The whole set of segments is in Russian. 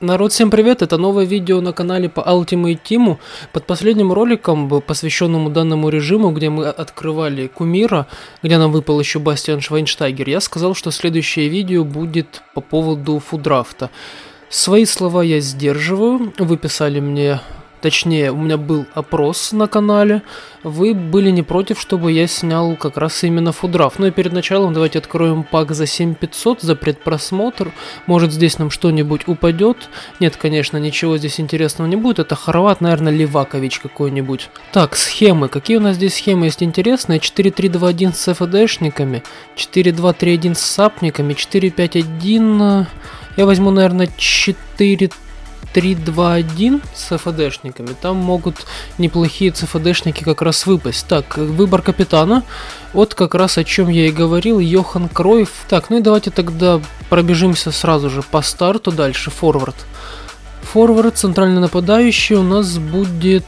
Народ, всем привет! Это новое видео на канале по Ultimate Team. Под последним роликом, посвященному данному режиму, где мы открывали Кумира, где нам выпал еще Бастиан Швайнштайгер, я сказал, что следующее видео будет по поводу фудрафта. Свои слова я сдерживаю. Вы писали мне точнее, у меня был опрос на канале, вы были не против, чтобы я снял как раз именно фудраф. Ну и перед началом давайте откроем пак за 7500 за предпросмотр. Может здесь нам что-нибудь упадет. Нет, конечно, ничего здесь интересного не будет. Это хорват, наверное, Левакович какой-нибудь. Так, схемы. Какие у нас здесь схемы есть интересные? 4-3-2-1 с ФДшниками, 4-2-3-1 с сапниками, 4-5-1... Я возьму, наверное, 4 3-2-1 с ФДшниками, там могут неплохие ЦФДшники как раз выпасть. Так, выбор капитана, вот как раз о чем я и говорил, Йохан Кройф. Так, ну и давайте тогда пробежимся сразу же по старту дальше, форвард. Форвард, центральный нападающий у нас будет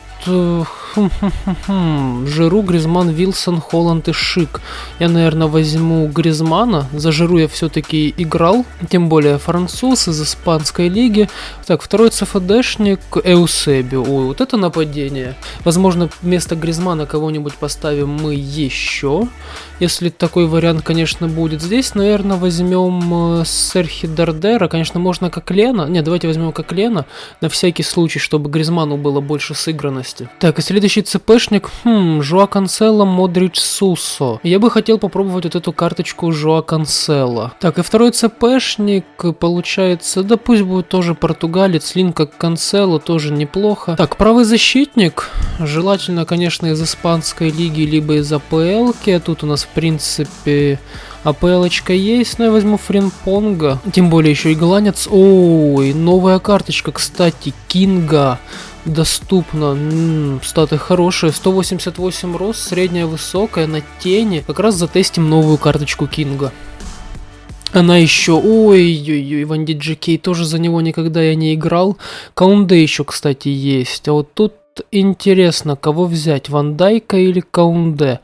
э, Жиру, Гризман, Вилсон, Холланд и Шик. Я, наверное, возьму Гризмана. За Жиру я все-таки играл, тем более француз из испанской лиги. Так, второй ЦФДшник Эусеби. Ой, вот это нападение. Возможно, вместо Гризмана кого-нибудь поставим мы еще. Если такой вариант, конечно, будет. Здесь, наверное, возьмем э, Серхи Дардера. Конечно, можно как Лена. Не, давайте возьмем как Лена. На всякий случай, чтобы Гризману было больше сыгранности. Так, если Следующий ЦПшник, хм, Жуа Канцело, Модрич Сусо. Я бы хотел попробовать вот эту карточку Жуа Канцело. Так, и второй ЦПшник, получается, да пусть будет тоже португалец, Линка Канцело, тоже неплохо. Так, правый защитник, желательно, конечно, из испанской лиги, либо из АПЛ. Тут у нас, в принципе, АПЛочка есть, но я возьму Фримпонга. Тем более еще и голландец. Ой, новая карточка, кстати, Кинга доступно. М-м, статы хорошие. 188 рост, средняя высокая, на тени. Как раз затестим новую карточку Кинга. Она еще... Ой-ой-ой, Ван Диджикей, тоже за него никогда я не играл. Каунде еще, кстати, есть. А вот тут интересно, кого взять, Ван Дайка или Каунде?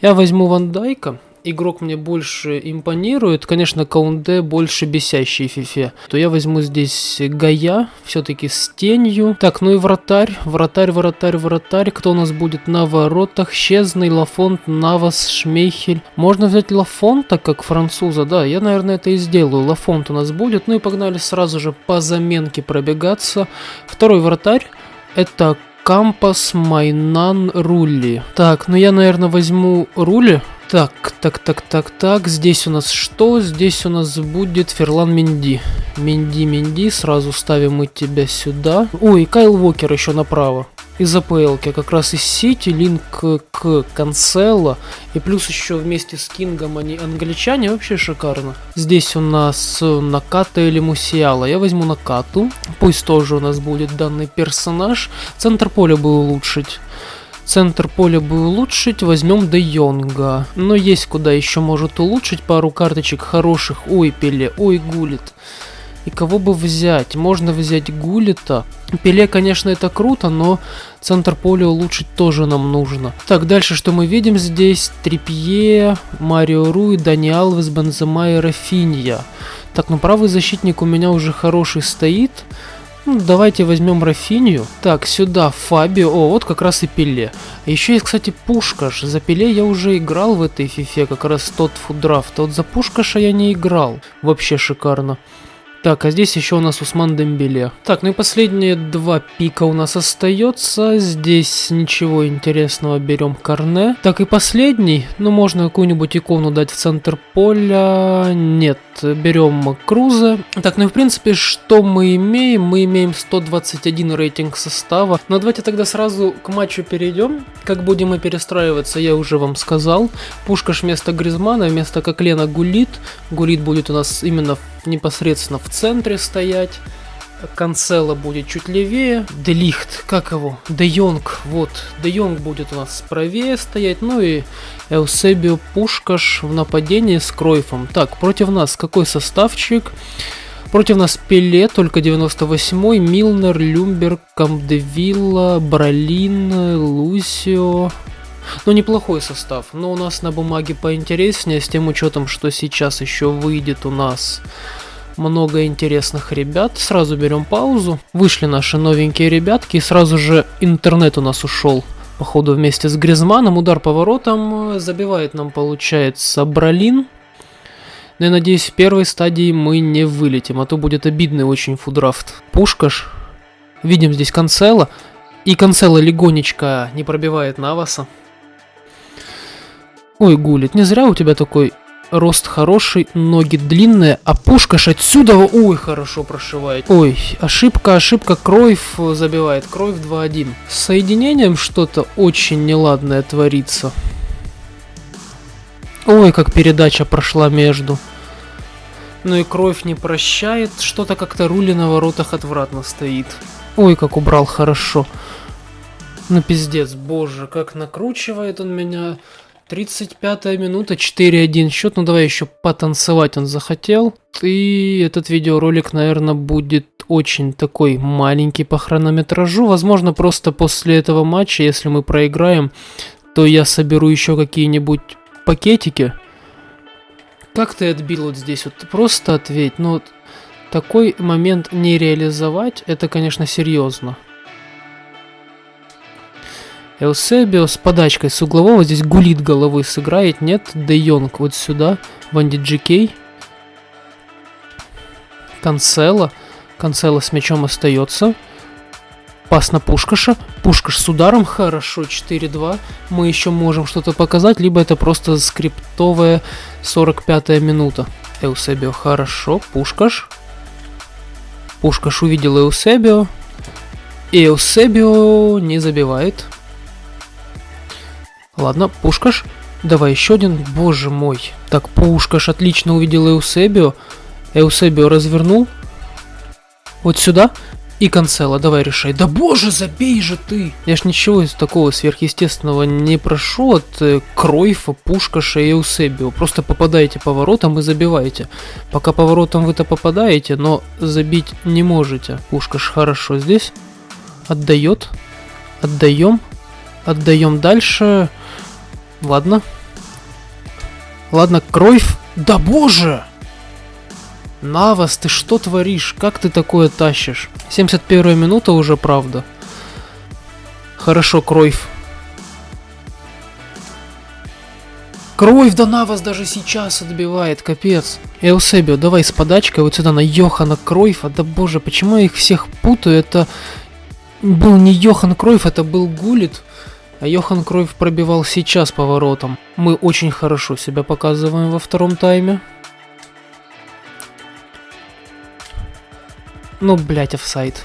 Я возьму Ван Дайка игрок мне больше импонирует, конечно, Каунде больше бесящий фифе, то я возьму здесь Гая, все-таки с тенью. Так, ну и вратарь, вратарь, вратарь, вратарь. Кто у нас будет на воротах? Щезный, Лафонт, Навас, Шмейхель. Можно взять Лафонта как француза, да, я, наверное, это и сделаю. Лафонт у нас будет. Ну и погнали сразу же по заменке пробегаться. Второй вратарь. Это Кампас Меньян, Рулли. Так, ну я, наверное, возьму Рулли. Так, так, так, так, так. Здесь у нас что? Здесь у нас будет Ферлан Менди. Менди, Менди. Сразу ставим мы тебя сюда. Ой, Кайл Вокер еще направо. Из АПЛ, как раз из Сити, линк к Канцело. И плюс еще вместе с Кингом они англичане. Вообще шикарно. Здесь у нас Наката или Мусиала. Я возьму Накату. Пусть тоже у нас будет данный персонаж. Центр поля бы улучшить. Центр поля бы улучшить, возьмем Де Йонга. Но есть куда еще может улучшить пару карточек хороших. Ой, Пеле, ой, Гулит. И кого бы взять? Можно взять Гулита. Пеле, конечно, это круто, но центр поля улучшить тоже нам нужно. Так, дальше что мы видим здесь? Трипье, Марио Руи, Дани Алвес, Бензема и Рафинья. Так, ну правый защитник у меня уже хороший стоит. Ну, давайте возьмем Рафинию. Так, сюда Фабио. О, вот как раз и Пеле. Еще есть, кстати, Пушкаш. За Пеле я уже играл в этой фифе, как раз тот фуддрафт. А вот за Пушкаша я не играл. Вообще шикарно. Так, а здесь еще у нас Усман Дембеле. Так, ну и последние два пика у нас остается. Здесь ничего интересного, берем Корне. Так, и последний. Ну, можно какую-нибудь икону дать в центр поля. Нет, берем Круза. Так, ну и в принципе, что мы имеем? Мы имеем 121 рейтинг состава. Но давайте тогда сразу к матчу перейдем. Как будем мы перестраиваться, я уже вам сказал. Пушкаш вместо Гризмана, вместо Коклена Гулит. Гулит будет у нас именно непосредственно в центре стоять. Канцела будет чуть левее. Делихт, как его? Де Йонг, вот. Де Йонг будет у нас правее стоять. Ну и Эусебио Пушкаш в нападении с Кройфом. Так, против нас какой составчик? Против нас Пеле, только 98-й, Милнер, Люмберг, Камдевилла, Бролин, Лусио. Ну, неплохой состав, но у нас на бумаге поинтереснее, с тем учетом, что сейчас еще выйдет у нас много интересных ребят. Сразу берем паузу. Вышли наши новенькие ребятки, и сразу же интернет у нас ушел. Походу вместе с Гризманом. Удар поворотом забивает нам, получается, Бралин. Но я надеюсь, в первой стадии мы не вылетим, а то будет обидный очень фудрафт. Пушкаш. Видим здесь Канцела. И Канцела легонечко не пробивает Наваса. Ой, Гулит, не зря у тебя такой рост хороший, ноги длинные, а пушкаш отсюда, ой, хорошо прошивает. Ой, ошибка, ошибка, Кройф забивает, Кройф 2-1. С соединением что-то очень неладное творится. Ой, как передача прошла между. Ну и кровь не прощает, что-то как-то рули на воротах отвратно стоит. Ой, как убрал хорошо. Ну пиздец, боже, как накручивает он меня. 35 минута, 4-1 счет. Ну давай еще потанцевать он захотел. И этот видеоролик, наверное, будет очень такой маленький по хронометражу. Возможно, просто после этого матча, если мы проиграем, то я соберу еще какие-нибудь пакетики. Как ты отбил вот здесь? Вот просто ответь. Ну вот такой момент не реализовать, это, конечно, серьезно. Эусебио с подачкой с углового здесь гулит головой сыграет, нет? Де Йонг вот сюда, Ванди Джикей. Канцела. Канцела с мячом остается. Пас на Пушкаша. Пушкаш с ударом. Хорошо, 4-2. Мы еще можем что-то показать, либо это просто скриптовая 45 минута. Эусебио хорошо. Пушкаш. Пушкаш увидел Эусебио. И Эусебио не забивает. Ладно, Пушкаш. Давай еще один. Боже мой. Так, Пушкаш отлично увидел Эусебио. Эусебио развернул. Вот сюда. И Канцела, давай решай. Да боже, забей же ты! Я ж ничего из такого сверхъестественного не прошу от э, Кройфа, Пушкаша и Эусебио. Просто попадаете поворотом и забиваете. Пока поворотом вы-то попадаете, но забить не можете. Пушкаш хорошо здесь. Отдает. Отдаем. Отдаем дальше. Ладно. Ладно, Кройф. Да боже! Навас, ты что творишь? Как ты такое тащишь? 71 минута уже, правда. Хорошо, Кройф. Кровь да Навас даже сейчас отбивает, капец. Эусебио, давай с подачкой вот сюда на Йохана Кройфа. Да боже, почему я их всех путаю? Это был не Йохан Кройф, это был Гулит. А Йохан Кройф пробивал сейчас поворотом. Мы очень хорошо себя показываем во втором тайме. Ну, блять, офсайд.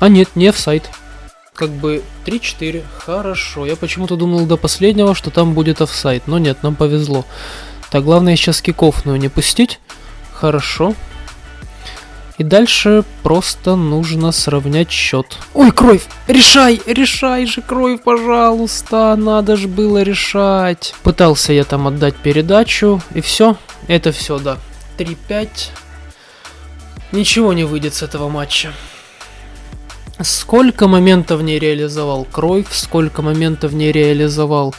А нет, не офсайд. Как бы 3-4, хорошо. Я почему-то думал до последнего, что там будет офсайд. Но нет, нам повезло. Так, главное сейчас кикофную не пустить. Хорошо. И дальше просто нужно сравнять счет. Ой, кровь! Решай! Решай же, кровь, пожалуйста! Надо же было решать. Пытался я там отдать передачу, и все. Это все, да. 3-5. Ничего не выйдет с этого матча. Сколько моментов не реализовал Кройф, сколько моментов не реализовал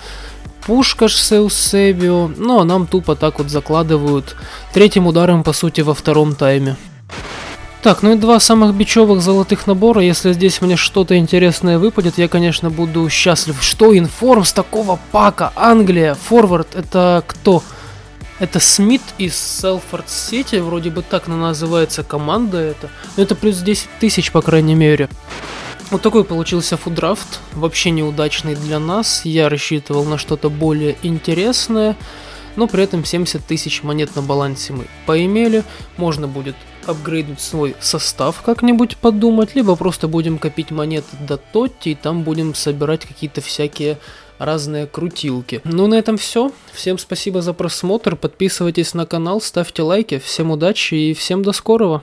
Пушкаш с Эусебио, но нам тупо так вот закладывают третьим ударом, по сути, во втором тайме. Так, ну и два самых бичевых золотых набора. Если здесь мне что-то интересное выпадет, я, конечно, буду счастлив. Что, информ с такого пака? Англия, форвард, это кто? Это Смит из Селфорд Сити, вроде бы так называется команда это. Но это плюс 10 тысяч, по крайней мере. Вот такой получился фудрафт, вообще неудачный для нас. Я рассчитывал на что-то более интересное но при этом 70 тысяч монет на балансе мы поимели, можно будет апгрейднуть свой состав как-нибудь подумать, либо просто будем копить монеты до Тотти и там будем собирать какие-то всякие разные крутилки. Ну на этом все. Всем спасибо за просмотр, подписывайтесь на канал, ставьте лайки, всем удачи и всем до скорого.